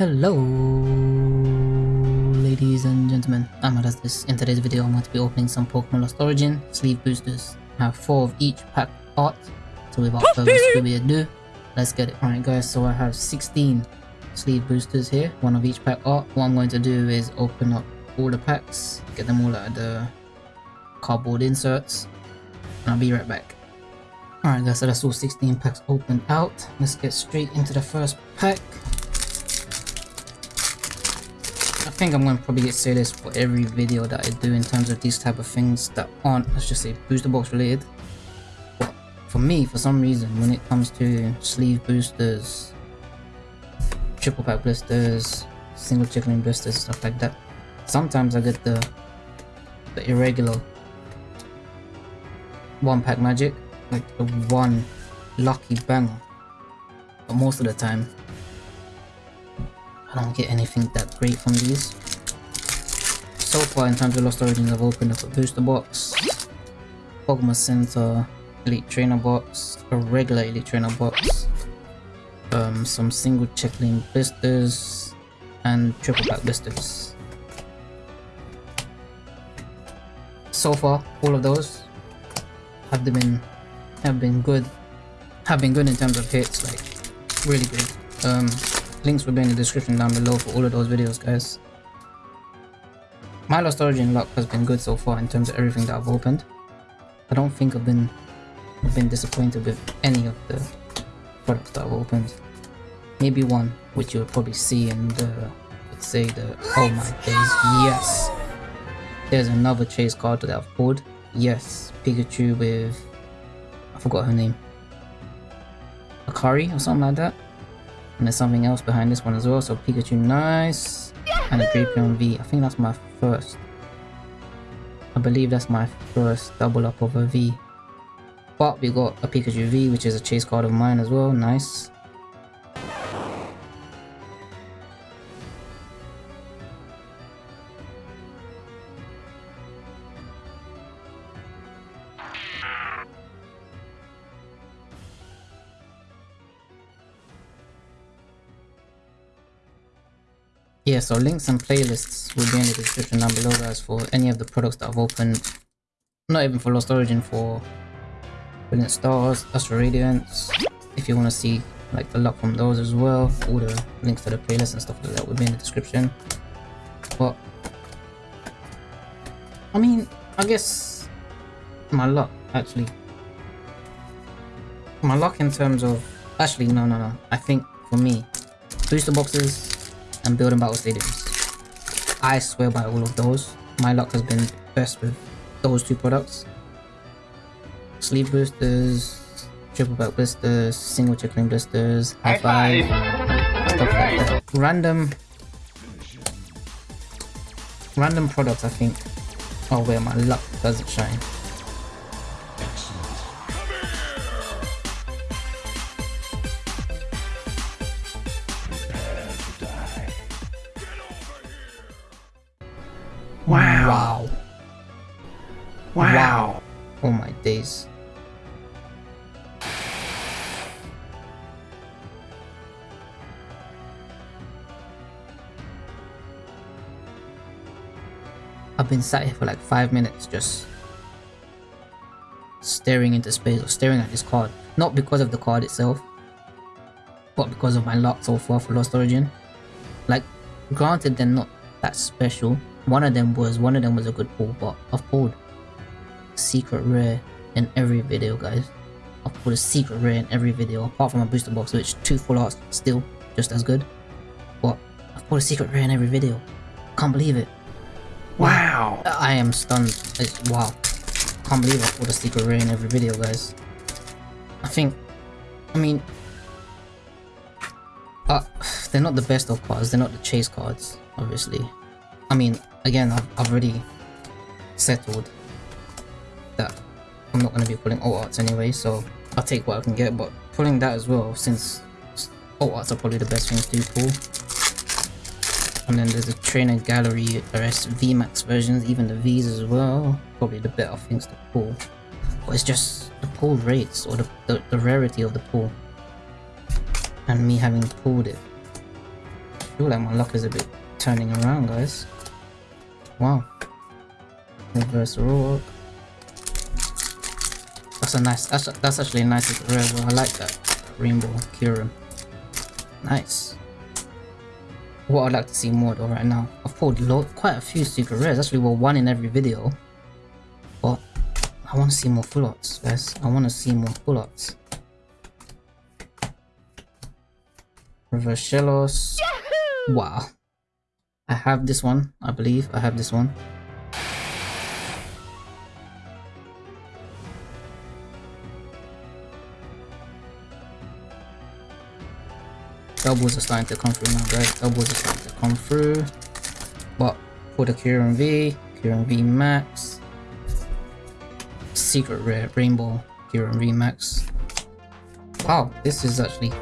Hello ladies and gentlemen, I'm Adastis. In today's video I'm going to be opening some Pokemon Lost Origin sleeve boosters. I have 4 of each pack art, so without further ado, let's get it. Alright guys, so I have 16 sleeve boosters here, one of each pack art. What I'm going to do is open up all the packs, get them all out of the cardboard inserts, and I'll be right back. Alright guys, so that's all 16 packs opened out. Let's get straight into the first pack. Think I'm going to probably say this for every video that I do in terms of these type of things that aren't, let's just say, booster box related. But for me, for some reason, when it comes to sleeve boosters, triple pack blisters, single check lane blisters, stuff like that, sometimes I get the, the irregular one pack magic, like the one lucky banger. But most of the time, I don't get anything that great from these. So far in terms of Lost Origins I've opened up a booster box, Pokemon Center, Elite Trainer box, a regular Elite Trainer box, um, some single check lane blisters, and triple pack blisters. So far, all of those have been have been good, have been good in terms of hits, like really good. Um, Links will be in the description down below for all of those videos, guys. My Lost Origin luck has been good so far in terms of everything that I've opened. I don't think I've been I've been disappointed with any of the products that I've opened. Maybe one, which you'll probably see in the let's say the oh my days, yes. There's another chase card that I've pulled. Yes, Pikachu with I forgot her name. Akari or something like that. And there's something else behind this one as well. So Pikachu, nice. And a Drapion V. I think that's my first. I believe that's my first double up of a V. But we got a Pikachu V, which is a chase card of mine as well. Nice. Yeah, so links and playlists will be in the description down below guys for any of the products that I've opened. Not even for Lost Origin, for Brilliant Stars, Astral Radiance. If you want to see like the luck from those as well, all the links to the playlist and stuff like that will be in the description. But, I mean, I guess my luck actually. My luck in terms of, actually no no no, I think for me, booster boxes and building battle stadiums. I swear by all of those, my luck has been best with those two products. Sleeve boosters, triple pack blisters, single check lane blisters, high five, stuff like that. Random, random products I think are where my luck doesn't shine. Wow. Wow. Wow. Oh my days. I've been sat here for like five minutes just staring into space or staring at this card. Not because of the card itself, but because of my luck so far for Lost Origin. Like, granted they're not that special. One of them was, one of them was a good pull, but I've pulled secret rare in every video guys. I've pulled a secret rare in every video apart from a booster box which two full arts still just as good. But I've pulled a secret rare in every video. Can't believe it. Wow. I am stunned. It's, wow. Can't believe I pulled a secret rare in every video guys. I think, I mean, uh, they're not the best of cards, they're not the chase cards, obviously. I mean, again, I've, I've already settled that I'm not going to be pulling alt arts anyway, so I'll take what I can get, but pulling that as well, since alt arts are probably the best things to pull. And then there's a trainer gallery, rest VMAX versions, even the Vs as well, probably the better things to pull. But it's just the pull rates, or the, the, the rarity of the pull. And me having pulled it I feel like my luck is a bit turning around, guys. Wow. Reverse rock. That's a nice. That's that's actually a nice rare. I like that rainbow Kyurem. Nice. What I'd like to see more though right now. I've pulled quite a few secret rares. Actually, well, one in every video. But I want to see more full arts, guys. I want to see more full arts. Reverse Shellos. Wow. I have this one, I believe. I have this one. Doubles are starting to come through now, guys. Doubles are starting to come through. But for the Kyurem V, Kyurem V Max, Secret Rare Rainbow Kyurem V Max. Wow, this is actually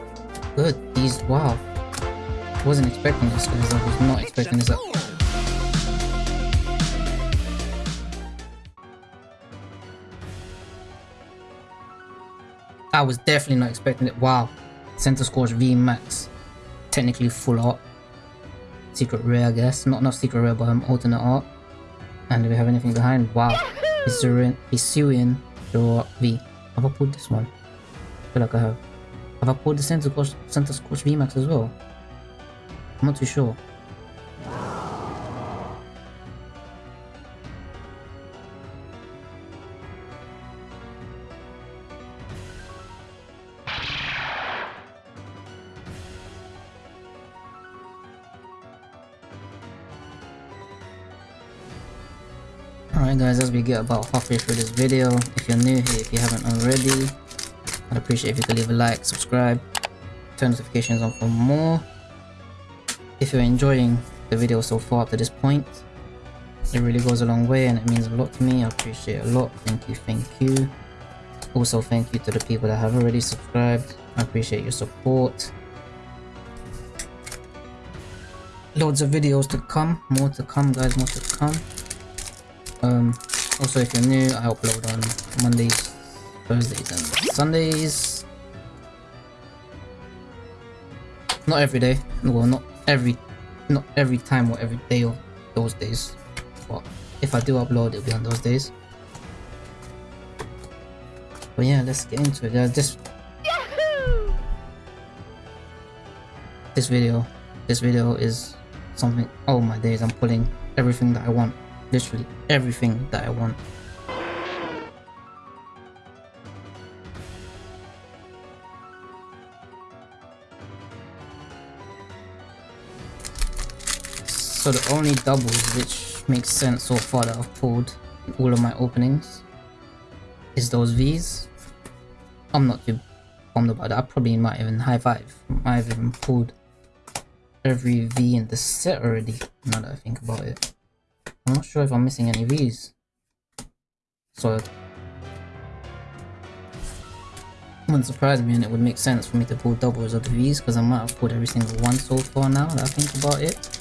good. These, wow. I wasn't expecting this guys. I was not expecting this. I was definitely not expecting it. Wow. Centiskorch V Max. Technically full art. Secret rare, I guess. Not not secret rare, but um, alternate art. And do we have anything behind? Wow. Hisuian, Hisuian Draw V. Have I pulled this one? I feel like I have. Have I pulled the Center Centiskorch V Max as well? I'm not too sure. Alright guys, as we get about halfway through this video, if you're new here, if you haven't already, I'd appreciate if you could leave a like, subscribe, turn notifications on for more. If you're enjoying the video so far up to this point, it really goes a long way and it means a lot to me. I appreciate a lot. Thank you, thank you. Also, thank you to the people that have already subscribed. I appreciate your support. Loads of videos to come, more to come guys, more to come. Um, also, if you're new, I upload on Mondays, Thursdays, and Sundays. Not every day. Well, not every, not every time or every day of those days. But if I do upload, it'll be on those days. But yeah, let's get into it, guys. This, this video, this video is something. Oh my days! I'm pulling everything that I want literally everything that I want. So the only doubles which makes sense so far that I've pulled all of my openings is those V's. I'm not too bummed about that. I probably might even high five. Might have even pulled every V in the set already now that I think about it. I'm not sure if I'm missing any V's. So wouldn't surprise me and it would make sense for me to pull doubles of the V's because I might have pulled every single one so far now that I think about it.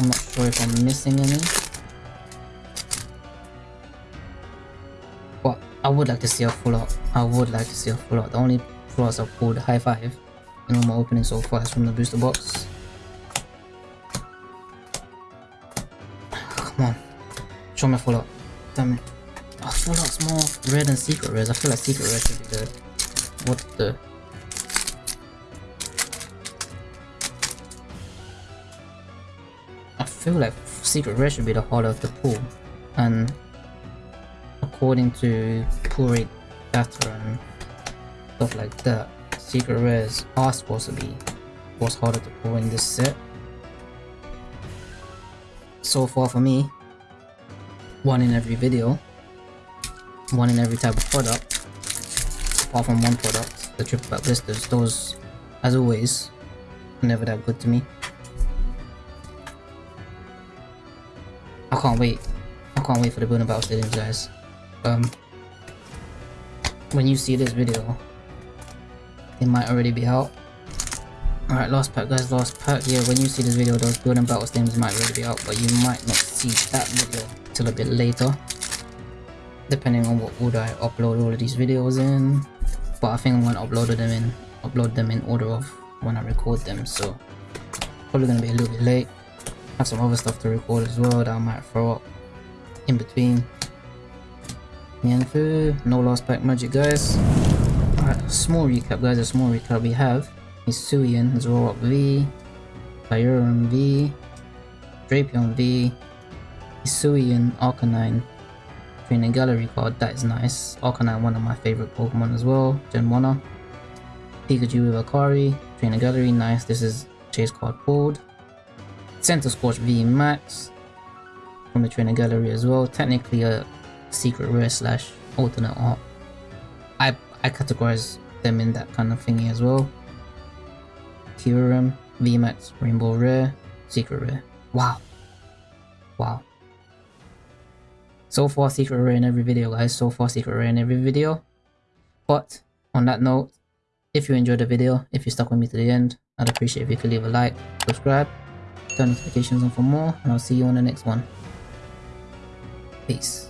I'm not sure if I'm missing any. But I would like to see a full out. I would like to see a full out. The only full outs I've pulled high five in all my openings so far is from the booster box. Come on. Show me a full up. Damn it. Oh, full up's more rare than secret rares. I feel like secret rare should be the... What the... feel like secret rare should be the harder to pull. And... According to rate data and stuff like that, secret rares are supposed to be what's harder to pull in this set so far for me one in every video one in every type of product apart from one product the triple pack blisters those as always never that good to me I can't wait I can't wait for the Building Battle Stadiums guys um when you see this video it might already be out Alright, last pack guys, last pack. Yeah, when you see this video, those building battle things might already be out, but you might not see that video till a bit later. Depending on what order I upload all of these videos in. But I think I'm gonna upload them in upload them in order of when I record them, so Probably gonna be a little bit late. Have some other stuff to record as well that I might throw up in between. Mianfu, no last pack magic guys. Alright, small recap guys, a small recap we have Hisuian, Zoroark V, Kyurem V, Drapion V, Hisuian, Arcanine, Training Gallery card, that is nice. Arcanine, one of my favorite Pokemon as well, Gen 1 Pikachu with Akari, Training Gallery, nice, this is chase card pulled. Centiskorch V Max from the Training Gallery as well, technically a secret rare slash alternate art. I, I categorize them in that kind of thingy as well. Kyurem, VMAX, Rainbow Rare, Secret Rare. Wow. Wow. So far Secret Rare in every video guys, so far Secret Rare in every video. But on that note, if you enjoyed the video, if you stuck with me to the end, I'd appreciate if you could leave a like, subscribe, turn notifications on for more, and I'll see you on the next one. Peace.